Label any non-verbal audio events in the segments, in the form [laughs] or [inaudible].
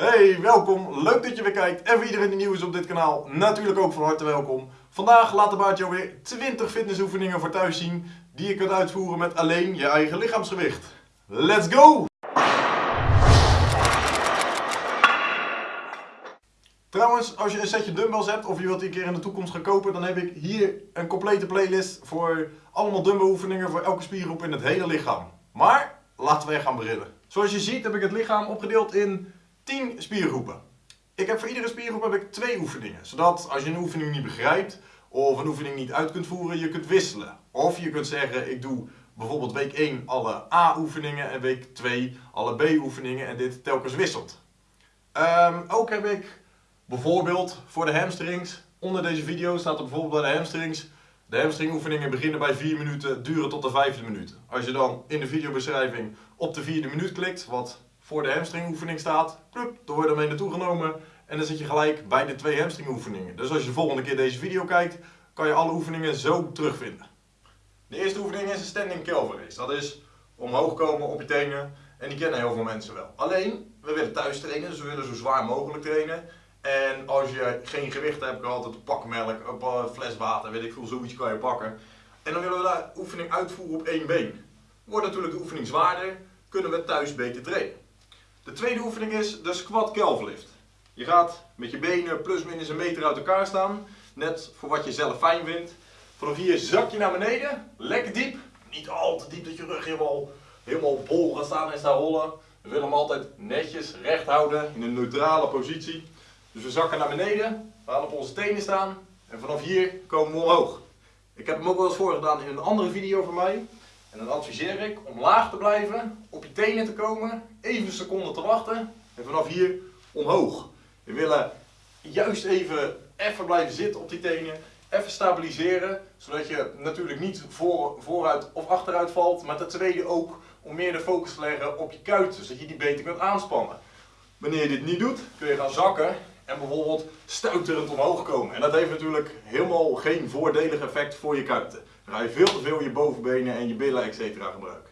Hey, welkom. Leuk dat je weer kijkt. En voor iedereen die nieuw is op dit kanaal, natuurlijk ook van harte welkom. Vandaag laat de baard weer 20 fitnessoefeningen voor thuis zien die je kunt uitvoeren met alleen je eigen lichaamsgewicht. Let's go! Trouwens, als je een setje dumbbells hebt of je wilt die een keer in de toekomst gaan kopen, dan heb ik hier een complete playlist voor allemaal dumbbell oefeningen voor elke spiergroep in het hele lichaam. Maar laten we gaan beginnen. Zoals je ziet heb ik het lichaam opgedeeld in 10 spiergroepen. Ik heb voor iedere spiergroep heb ik twee oefeningen, zodat als je een oefening niet begrijpt of een oefening niet uit kunt voeren, je kunt wisselen. Of je kunt zeggen, ik doe bijvoorbeeld week 1 alle A-oefeningen en week 2 alle B-oefeningen en dit telkens wisselt. Um, ook heb ik bijvoorbeeld voor de hamstrings, onder deze video staat er bijvoorbeeld bij de hamstrings, de hamstringoefeningen beginnen bij 4 minuten, duren tot de vijfde minuut. Als je dan in de videobeschrijving op de vierde minuut klikt, wat voor de hamstringoefening staat, plup, dan word je ermee naartoe genomen en dan zit je gelijk bij de twee hamstringoefeningen. Dus als je de volgende keer deze video kijkt, kan je alle oefeningen zo terugvinden. De eerste oefening is een standing calf raise. Dat is omhoog komen op je tenen en die kennen heel veel mensen wel. Alleen, we willen thuis trainen, dus we willen zo zwaar mogelijk trainen. En als je geen gewicht hebt, kan je altijd een pak melk, een fles water, weet ik veel, zoiets kan je pakken. En dan willen we de oefening uitvoeren op één been. Wordt natuurlijk de oefening zwaarder, kunnen we thuis beter trainen. De tweede oefening is de squat calf lift. Je gaat met je benen plus minus een meter uit elkaar staan, net voor wat je zelf fijn vindt. Vanaf hier zak je naar beneden, lekker diep. Niet al te diep dat je rug helemaal, helemaal bol gaat staan en staat rollen. We willen hem altijd netjes recht houden in een neutrale positie. Dus we zakken naar beneden, we gaan op onze tenen staan en vanaf hier komen we omhoog. Ik heb hem ook wel eens voorgedaan in een andere video van mij. En dan adviseer ik om laag te blijven, tenen te komen, even een seconde te wachten en vanaf hier omhoog. We willen juist even, even blijven zitten op die tenen, even stabiliseren, zodat je natuurlijk niet voor, vooruit of achteruit valt, maar ten tweede ook om meer de focus te leggen op je kuiten, zodat je die beter kunt aanspannen. Wanneer je dit niet doet, kun je gaan zakken en bijvoorbeeld stuiterend omhoog komen. En dat heeft natuurlijk helemaal geen voordelig effect voor je kuiten. Dan ga je veel te veel je bovenbenen en je billen etc. gebruiken.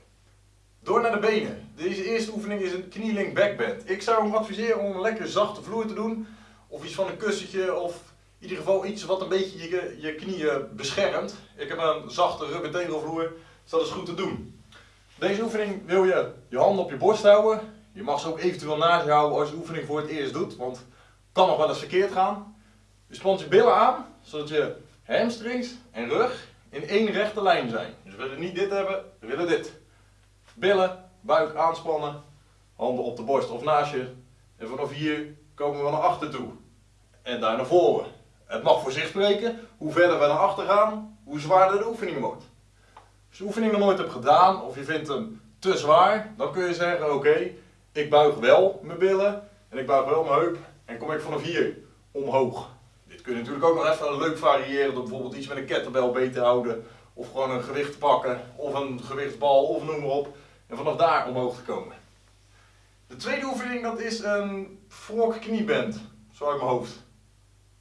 Door naar de benen. Deze eerste oefening is een kneeling backbend. Ik zou hem adviseren om een lekker zachte vloer te doen. Of iets van een kussentje of in ieder geval iets wat een beetje je, je knieën beschermt. Ik heb een zachte rubber tegelvloer, dus dat is goed te doen. Deze oefening wil je je handen op je borst houden. Je mag ze ook eventueel naast je houden als je de oefening voor het eerst doet, want het kan nog wel eens verkeerd gaan. Je spant je billen aan, zodat je hamstrings en rug in één rechte lijn zijn. Dus we willen niet dit hebben, we willen dit. Billen, buik aanspannen, handen op de borst of naast je. En vanaf hier komen we naar achter toe. En daar naar voren. Het mag voor zich spreken, hoe verder we naar achter gaan, hoe zwaarder de oefening wordt. Als je de oefening nog nooit hebt gedaan of je vindt hem te zwaar, dan kun je zeggen oké, ik buig wel mijn billen en ik buig wel mijn heup en kom ik vanaf hier omhoog. Dit kun je natuurlijk ook nog even leuk variëren door bijvoorbeeld iets met een kettlebell beter te houden of gewoon een gewicht pakken of een gewichtsbal of noem maar op en vanaf daar omhoog te komen. De tweede oefening dat is een frog knieband, zo uit mijn hoofd.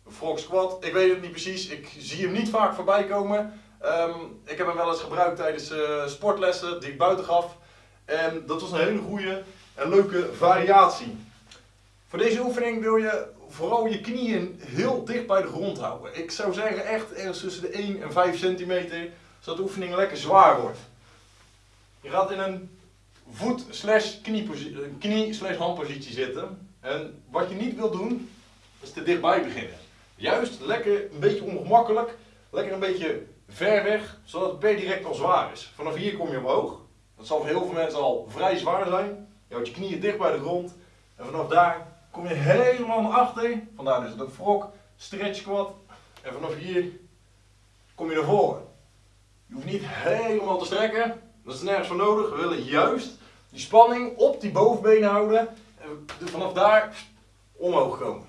Een frog squat, ik weet het niet precies, ik zie hem niet vaak voorbij komen. Um, ik heb hem wel eens gebruikt tijdens uh, sportlessen die ik buiten gaf. En dat was een hele goede en leuke variatie. Voor deze oefening wil je vooral je knieën heel dicht bij de grond houden. Ik zou zeggen echt ergens tussen de 1 en 5 centimeter, zodat de oefening lekker zwaar wordt. Je gaat in een voet slash knie slash handpositie zitten. En wat je niet wil doen, is te dichtbij beginnen. Juist lekker een beetje ongemakkelijk, lekker een beetje ver weg, zodat het per direct al zwaar is. Vanaf hier kom je omhoog. Dat zal voor heel veel mensen al vrij zwaar zijn. Je houdt je knieën dicht bij de grond. En vanaf daar kom je helemaal naar achter. Vandaar dus dat frog, stretch squat. En vanaf hier kom je naar voren. Je hoeft niet helemaal te strekken. Dat is nergens voor nodig. We willen juist die spanning op die bovenbenen houden. En vanaf daar omhoog komen.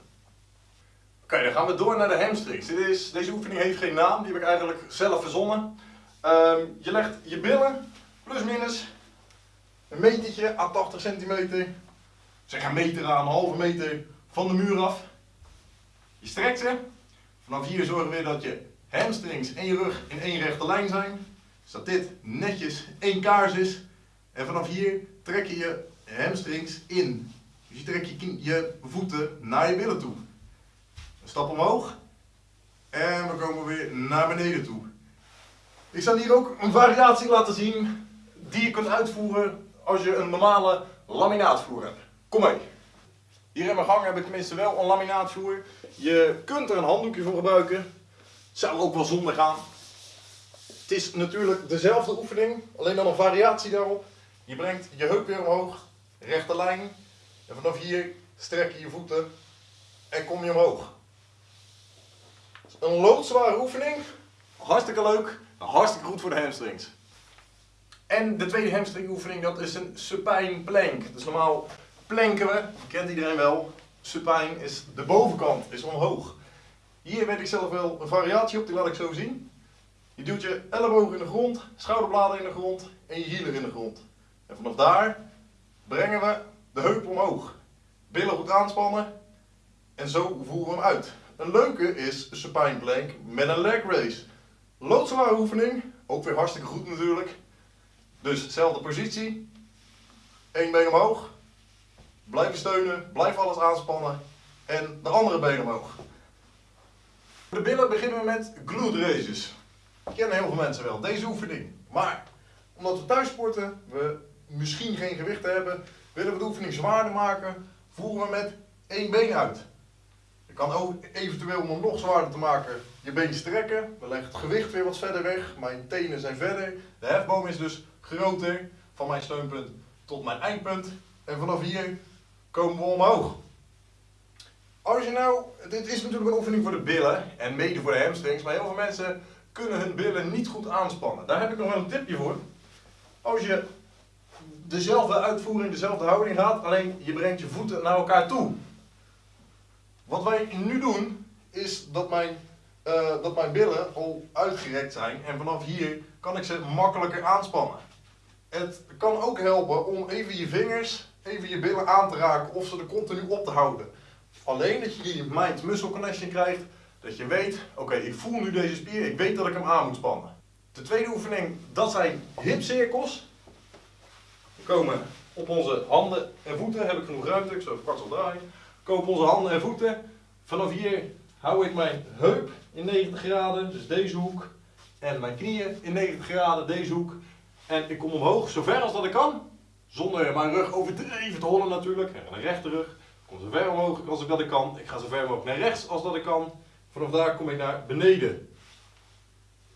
Oké, dan gaan we door naar de hamstrings. Dit is, deze oefening heeft geen naam, die heb ik eigenlijk zelf verzonnen. Ehm, je legt je billen, plus minus, een metertje à 80 centimeter, zeg een meter aan een halve meter van de muur af. Je strekt ze. Vanaf hier zorgen we weer dat je hamstrings en je rug in één rechte lijn zijn. Zodat dit netjes één kaars is. En vanaf hier trek je je hamstrings in. Dus je trekt je, je voeten naar je billen toe. Een stap omhoog. En we komen weer naar beneden toe. Ik zal hier ook een variatie laten zien die je kunt uitvoeren als je een normale laminaatvoer hebt. Kom mee. Hier in mijn gang heb ik tenminste wel een laminaatvoer. Je kunt er een handdoekje voor gebruiken. Zou ook wel zonder gaan. Het is natuurlijk dezelfde oefening, alleen dan een variatie daarop. Je brengt je heup weer omhoog, rechte lijn. En vanaf hier strek je je voeten en kom je omhoog. Een loodzware oefening. Hartstikke leuk, hartstikke goed voor de hamstrings. En de tweede hamstring oefening, dat is een supine plank. Dus normaal planken we, kent iedereen wel. Supine is de bovenkant, is omhoog. Hier weet ik zelf wel een variatie op, die laat ik zo zien. Je duwt je ellebogen in de grond, schouderbladen in de grond en je hielen in de grond. En vanaf daar brengen we de heup omhoog. Billen goed aanspannen en zo voeren we hem uit. Een leuke is supine plank met een leg raise. Loodzware oefening, ook weer hartstikke goed natuurlijk. Dus dezelfde positie, één been omhoog, blijven steunen, blijf alles aanspannen en de andere been omhoog. De billen beginnen we met glute raises. Kennen heel veel mensen wel, deze oefening. Maar omdat we thuis sporten, we misschien geen gewicht hebben, willen we de oefening zwaarder maken, voeren we met één been uit. Je kan ook eventueel om hem nog zwaarder te maken je been strekken. We leggen het gewicht weer wat verder weg. Mijn tenen zijn verder. De hefboom is dus groter van mijn steunpunt tot mijn eindpunt. En vanaf hier komen we omhoog. Als je nou, dit is natuurlijk een oefening voor de billen en mede voor de hamstrings, maar heel veel mensen kunnen hun billen niet goed aanspannen. Daar heb ik nog wel een tipje voor. Als je dezelfde uitvoering, dezelfde houding gaat, alleen je brengt je voeten naar elkaar toe. Wat wij nu doen, is dat mijn, eh, dat mijn billen al uitgerekt zijn en vanaf hier kan ik ze makkelijker aanspannen. Het kan ook helpen om even je vingers, even je billen aan te raken of ze er continu op te houden. Alleen dat je die mind-muscle connection krijgt, dat je weet, oké, ik voel nu deze spier, ik weet dat ik hem aan moet spannen. De tweede oefening, dat zijn hipcirkels. We komen op onze handen en voeten, heb ik genoeg ruimte, ik zal even kort draaien. We komen op onze handen en voeten. Vanaf hier hou ik mijn heup in 90 graden, dus deze hoek. En mijn knieën in 90 graden, deze hoek. En ik kom omhoog, zover als dat ik kan. Zonder mijn rug overdreven te hollen natuurlijk. En een rechte rug. Ik kom zo ver omhoog als ik dat ik kan. Ik ga zo ver mogelijk naar rechts als dat ik kan. Vanaf daar kom ik naar beneden.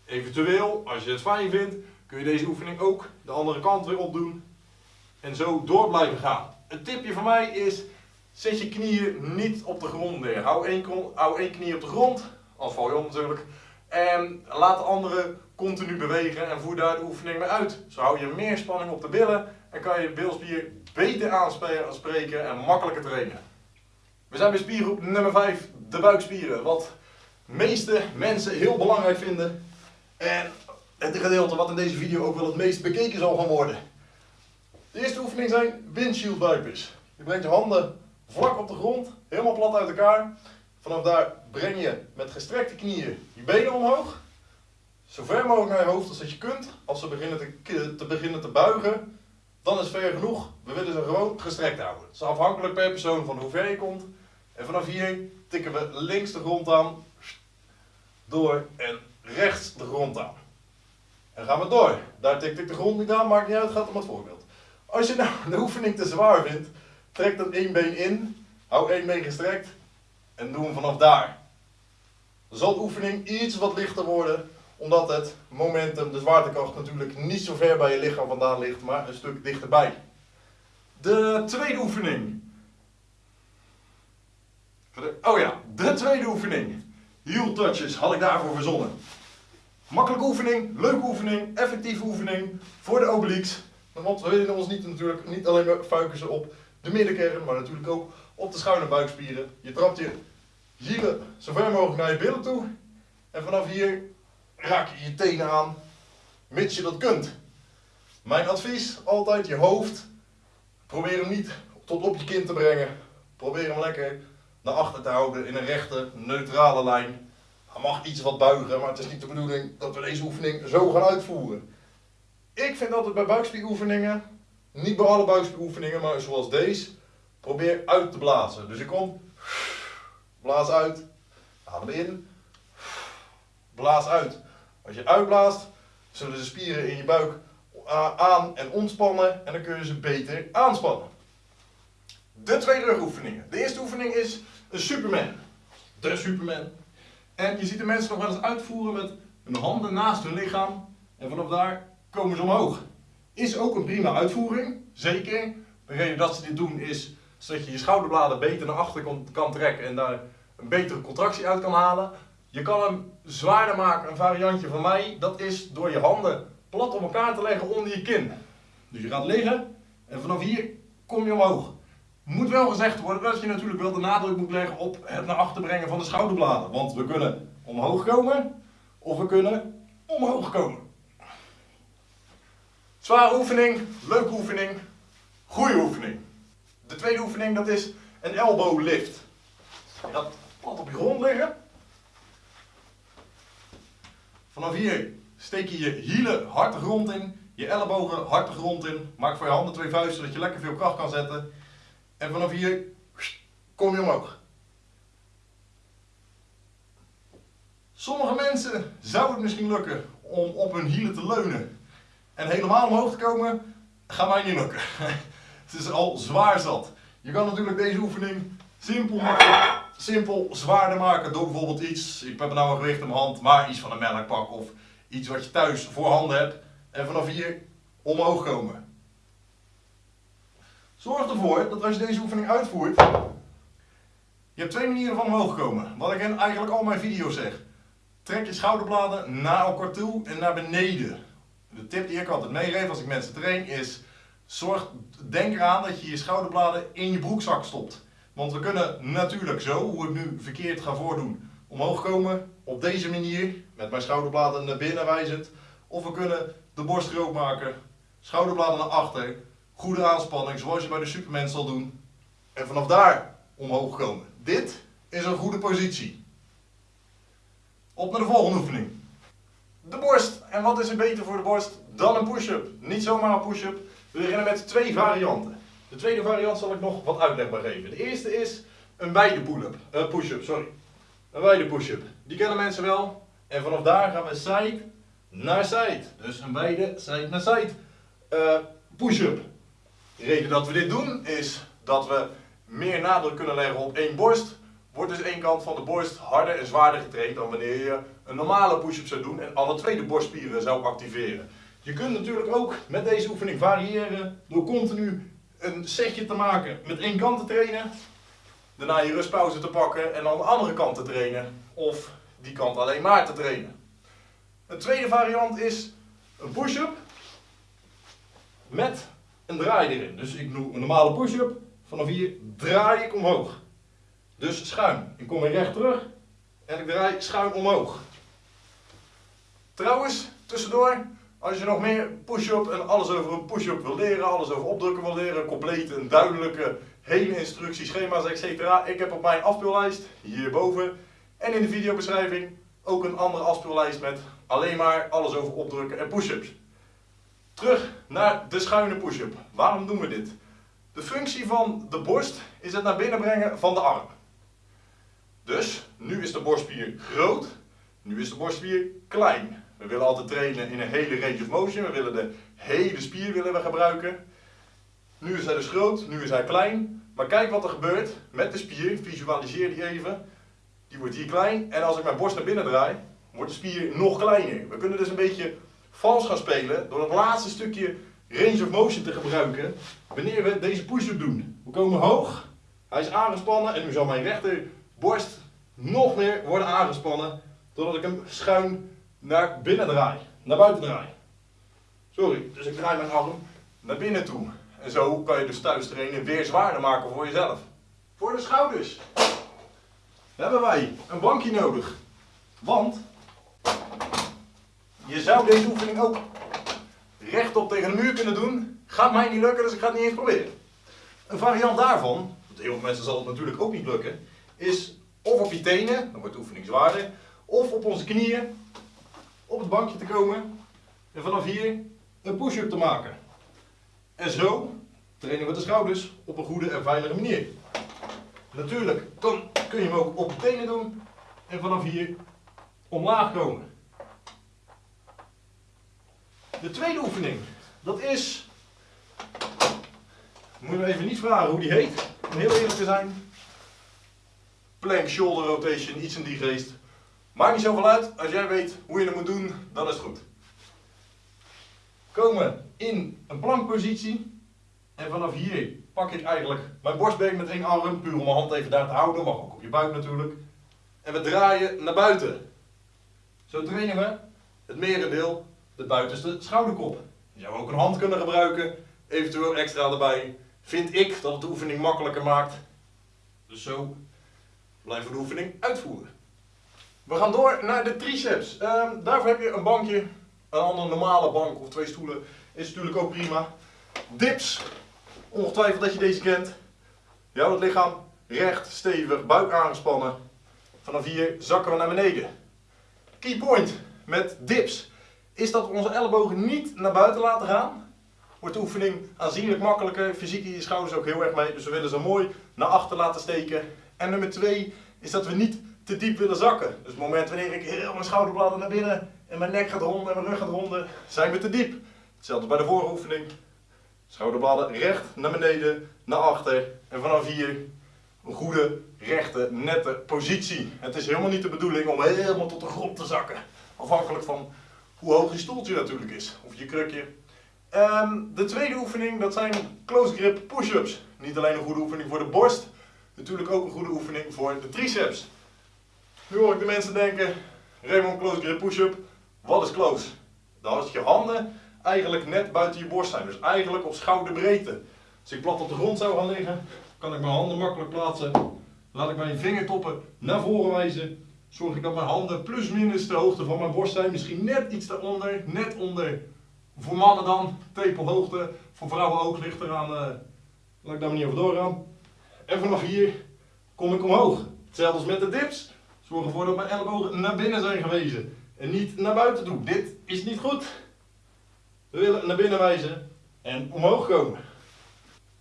Eventueel, als je het fijn vindt, kun je deze oefening ook de andere kant weer opdoen. En zo door blijven gaan. Een tipje van mij is, zet je knieën niet op de grond neer. Hou één, knie op de grond, anders val je om natuurlijk. En laat de andere continu bewegen en voer daar de oefening mee uit. Zo hou je meer spanning op de billen en kan je bilspier beter aanspreken en makkelijker trainen. We zijn bij spiergroep nummer 5, de buikspieren. Wat meeste mensen heel belangrijk vinden. En het gedeelte wat in deze video ook wel het meest bekeken zal gaan worden. De eerste oefening zijn windshield. Je brengt je handen vlak op de grond, helemaal plat uit elkaar. Vanaf daar breng je met gestrekte knieën je benen omhoog. Zo ver mogelijk naar je hoofd als dat je kunt. Als ze beginnen te, te beginnen te buigen, dan is ver genoeg. We willen ze gewoon gestrekt houden. Het is afhankelijk per persoon van hoe ver je komt. En vanaf hier tikken we links de grond aan, door en rechts de grond aan. En gaan we door. Daar tikt ik de grond niet aan, maakt niet uit, gaat om het voorbeeld. Als je nou [laughs] de oefening te zwaar vindt, trek dan één been in, hou één been gestrekt en doe hem vanaf daar. Dan zal de oefening iets wat lichter worden, omdat het momentum, de zwaartekracht natuurlijk niet zo ver bij je lichaam vandaan ligt, maar een stuk dichterbij. De tweede oefening. Oh ja, de tweede oefening. Heel touches had ik daarvoor verzonnen. Makkelijke oefening, leuke oefening, effectieve oefening voor de obliques. Want we willen ons niet, natuurlijk niet alleen maar focussen op de middenkern, maar natuurlijk ook op de en buikspieren. Je trapt je hielen zo ver mogelijk naar je billen toe. En vanaf hier raak je je tenen aan, mits je dat kunt. Mijn advies, altijd je hoofd. Probeer hem niet tot op je kin te brengen. Probeer hem lekker naar achter te houden in een rechte, neutrale lijn. Hij mag iets wat buigen, maar het is niet de bedoeling dat we deze oefening zo gaan uitvoeren. Ik vind altijd bij buikspieroefeningen, niet bij alle buikspieroefeningen, maar zoals deze, probeer uit te blazen. Dus ik kom, blaas uit, adem in, blaas uit. Als je uitblaast, zullen de spieren in je buik aan- en ontspannen en dan kun je ze beter aanspannen. De twee rugoefeningen. De eerste oefening is een Superman. De Superman. En je ziet de mensen nog wel eens uitvoeren met hun handen naast hun lichaam. En vanaf daar komen ze omhoog. Is ook een prima uitvoering, zeker. De reden dat ze dit doen is zodat je je schouderbladen beter naar achter kan, kan trekken en daar een betere contractie uit kan halen. Je kan hem zwaarder maken, een variantje van mij, dat is door je handen plat op elkaar te leggen onder je kin. Dus je gaat liggen en vanaf hier kom je omhoog. Moet wel gezegd worden dat je natuurlijk wel de nadruk moet leggen op het naar achter brengen van de schouderbladen. Want we kunnen omhoog komen of we kunnen omhoog komen. Zware oefening, leuke oefening, goede oefening. De tweede oefening dat is een elbow lift. Je plat op je grond liggen. Vanaf hier steek je je hielen hard de grond in, je ellebogen hard de grond in. Maak voor je handen twee vuisten zodat je lekker veel kracht kan zetten. En vanaf hier kom je omhoog. Sommige mensen zou het misschien lukken om op hun hielen te leunen en helemaal omhoog te komen. Gaat mij niet lukken. [laughs] Het is al zwaar zat. Je kan natuurlijk deze oefening simpel, maken, simpel zwaarder maken door bijvoorbeeld iets, ik heb nou een gewicht in mijn hand, maar iets van een melkpak of iets wat je thuis voor handen hebt. En vanaf hier omhoog komen. Zorg ervoor dat als je deze oefening uitvoert, je hebt twee manieren van omhoog komen. Wat ik in eigenlijk al mijn video's zeg. Trek je schouderbladen naar elkaar toe en naar beneden. De tip die ik altijd meegeef als ik mensen train is, zorg, denk eraan dat je je schouderbladen in je broekzak stopt. Want we kunnen natuurlijk zo, hoe ik nu verkeerd ga voordoen, omhoog komen op deze manier, met mijn schouderbladen naar binnen wijzend. Of we kunnen de borst groot maken, schouderbladen naar achter, goede aanspanning zoals je bij de Superman zal doen. En vanaf daar omhoog komen. Dit is een goede positie. Op naar de volgende oefening. De borst. En wat is er beter voor de borst dan een push-up? Niet zomaar een push-up. We beginnen met twee varianten. De tweede variant zal ik nog wat uitleg geven. De eerste is een wijde pull-up. Uh, push-up, sorry. Een wijde push-up. Die kennen mensen wel. En vanaf daar gaan we side naar side. Dus een wijde side naar side uh, push-up. De reden dat we dit doen is dat we meer nadruk kunnen leggen op één borst. Wordt dus één kant van de borst harder en zwaarder getraind dan wanneer je een normale push-up zou doen en alle twee de borstspieren zou activeren. Je kunt natuurlijk ook met deze oefening variëren door continu een setje te maken met één kant te trainen. Daarna je rustpauze te pakken en aan de andere kant te trainen. Of die kant alleen maar te trainen. Een tweede variant is een push-up met een draai erin. Dus ik doe een normale push-up. Vanaf hier draai ik omhoog. Dus schuin. Ik kom weer recht terug en ik draai schuin omhoog. Trouwens, tussendoor, als je nog meer push-up en alles over een push-up wil leren, alles over opdrukken wil leren, compleet een duidelijke, hele instructie, schema's, etc. Ik heb op mijn afspeellijst, hierboven, en in de videobeschrijving ook een andere afspeellijst met alleen maar alles over opdrukken en push-ups. Terug naar de schuine push-up. Waarom doen we dit? De functie van de borst is het naar binnen brengen van de arm. Dus, nu is de borstspier groot, nu is de borstspier klein. We willen altijd trainen in een hele range of motion, we willen de hele spier willen we gebruiken. Nu is hij dus groot, nu is hij klein. Maar kijk wat er gebeurt met de spier, visualiseer die even. Die wordt hier klein en als ik mijn borst naar binnen draai, wordt de spier nog kleiner. We kunnen dus een beetje vals gaan spelen door het laatste stukje range of motion te gebruiken wanneer we deze push-up doen. We komen hoog, hij is aangespannen en nu zal mijn rechterborst nog meer worden aangespannen totdat ik hem schuin naar binnen draai, naar buiten draai. Sorry, dus ik draai mijn arm naar binnen toe. En zo kan je dus thuis trainen weer zwaarder maken voor jezelf. Voor de schouders hebben wij een bankje nodig. Want je zou deze oefening ook rechtop tegen de muur kunnen doen. Gaat mij niet lukken, dus ik ga het niet eens proberen. Een variant daarvan, want heel veel mensen zal het natuurlijk ook niet lukken, is of op je tenen, dan wordt de oefening zwaarder, of op onze knieën op het bankje te komen en vanaf hier een push-up te maken. En zo trainen we de schouders op een goede en veilige manier. Natuurlijk, kun je hem ook op de tenen doen en vanaf hier omlaag komen. De tweede oefening, dat is, moet je me even niet vragen hoe die heet, om heel eerlijk te zijn. Plank shoulder rotation, iets in die geest. Maakt niet zoveel uit, als jij weet hoe je dat moet doen, dan is het goed. Komen in een plankpositie en vanaf hier pak ik eigenlijk mijn borstbeen met één arm, puur om mijn hand even daar te houden, mag ook op je buik natuurlijk. En we draaien naar buiten. Zo trainen we het merendeel de buitenste schouderkop. Je zou ook een hand kunnen gebruiken, eventueel extra erbij. Vind ik dat het de oefening makkelijker maakt. Dus zo blijven we de oefening uitvoeren. We gaan door naar de triceps. Ehm, daarvoor heb je een bankje, een andere normale bank of twee stoelen is natuurlijk ook prima. Dips, ongetwijfeld dat je deze kent. Ja, het lichaam recht, stevig, buik aangespannen. Vanaf hier zakken we naar beneden. Key point met dips is dat we onze ellebogen niet naar buiten laten gaan. Wordt de oefening aanzienlijk makkelijker. Fysiek je schouders ook heel erg mee, dus we willen ze mooi naar achter laten steken. En nummer twee is dat we niet te diep willen zakken. Dus het moment wanneer ik heel mijn schouderbladen naar binnen en mijn nek gaat ronden en mijn rug gaat ronden, zijn we te diep. Hetzelfde bij de vorige oefening. Schouderbladen recht naar beneden, naar achter en vanaf hier een goede, rechte, nette positie. Het is helemaal niet de bedoeling om helemaal tot de grond te zakken. Afhankelijk van hoe hoog je stoeltje natuurlijk is, of je krukje. Ehm, de tweede oefening, dat zijn close grip push-ups. Niet alleen een goede oefening voor de borst, natuurlijk ook een goede oefening voor de triceps. Nu hoor ik de mensen denken, Raymond close grip push-up, wat is close? Dan is je handen eigenlijk net buiten je borst zijn, dus eigenlijk op schouderbreedte. Als ik plat op de grond zou gaan liggen, kan ik mijn handen makkelijk plaatsen. Laat ik mijn vingertoppen naar voren wijzen. Zorg ik dat mijn handen plus minus de hoogte van mijn borst zijn. Misschien net iets daaronder, net onder. Voor mannen dan, tepelhoogte. Voor vrouwen ook, ligt eraan. Uh, laat ik daar maar niet over doorgaan. En vanaf hier kom ik omhoog. Hetzelfde als met de dips. Zorg ervoor dat mijn ellebogen naar binnen zijn gewezen. En niet naar buiten toe. Dit is niet goed. We willen naar binnen wijzen en omhoog komen.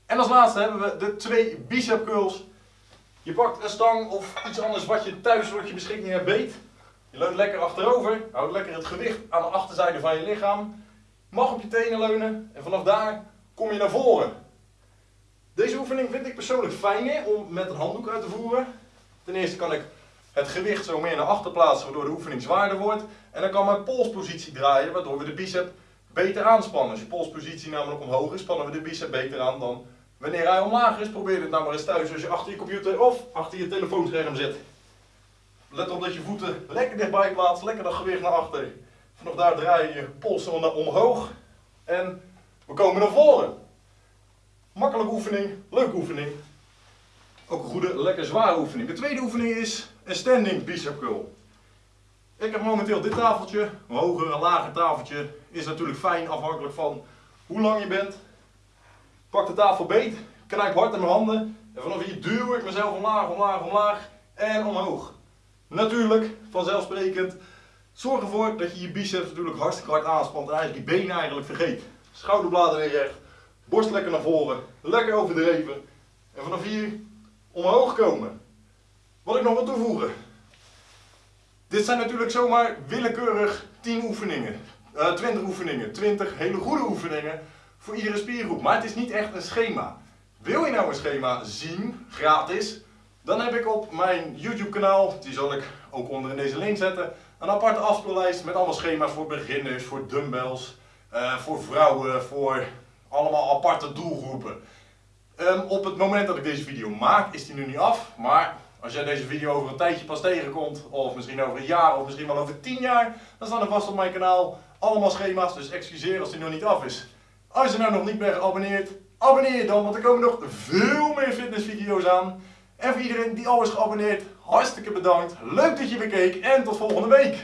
En als laatste hebben we de twee bicep curls. Je pakt een stang of iets anders wat je thuis wat je beschikking hebt beet. Je leunt lekker achterover. Houd lekker het gewicht aan de achterzijde van je lichaam. Mag op je tenen leunen en vanaf daar kom je naar voren. Deze oefening vind ik persoonlijk fijner om met een handdoek uit te voeren. Ten eerste kan ik het gewicht zo meer naar achter plaatsen waardoor de oefening zwaarder wordt. En dan kan mijn polspositie draaien waardoor we de bicep beter aanspannen. Als je polspositie namelijk omhoog is, spannen we de bicep beter aan dan wanneer hij omlaag is. Probeer het nou maar eens thuis als je achter je computer of achter je telefoonscherm zit. Let op dat je voeten lekker dichtbij plaatst, lekker dat gewicht naar achter. Vanaf daar draai je je polsen omhoog en we komen naar voren. Makkelijke oefening, leuke oefening. Ook een goede, lekker zware oefening. De tweede oefening is een standing bicep curl. Ik heb momenteel dit tafeltje, een hoger en lager tafeltje. Is natuurlijk fijn afhankelijk van hoe lang je bent. Pak de tafel beet, knijp hard in mijn handen. En vanaf hier duw ik mezelf omlaag, omlaag, omlaag en omhoog. Natuurlijk, vanzelfsprekend, zorg ervoor dat je je biceps natuurlijk hartstikke hard aanspant en eigenlijk je benen eigenlijk vergeet. Schouderbladen weer recht, borst lekker naar voren, lekker overdreven. En vanaf hier omhoog komen. Wat ik nog wil toevoegen. Dit zijn natuurlijk zomaar willekeurig 10 oefeningen. Uh, eh, 20 oefeningen, 20 hele goede oefeningen voor iedere spiergroep. Maar het is niet echt een schema. Wil je nou een schema zien, gratis, dan heb ik op mijn YouTube kanaal, die zal ik ook onder in deze link zetten, een aparte afspeellijst met allemaal schema's voor beginners, voor dumbbells, uh, voor vrouwen, voor allemaal aparte doelgroepen. Um, op het moment dat ik deze video maak is die nu niet af, maar als jij deze video over een tijdje pas tegenkomt, of misschien over een jaar, of misschien wel over 10 jaar, dan staan er vast op mijn kanaal allemaal schema's, dus excuseer als die nog niet af is. Als je nou nog niet bent geabonneerd, abonneer je dan, want er komen nog veel meer fitnessvideo's aan. En voor iedereen die al is geabonneerd, hartstikke bedankt. Leuk dat je weer keek en tot volgende week.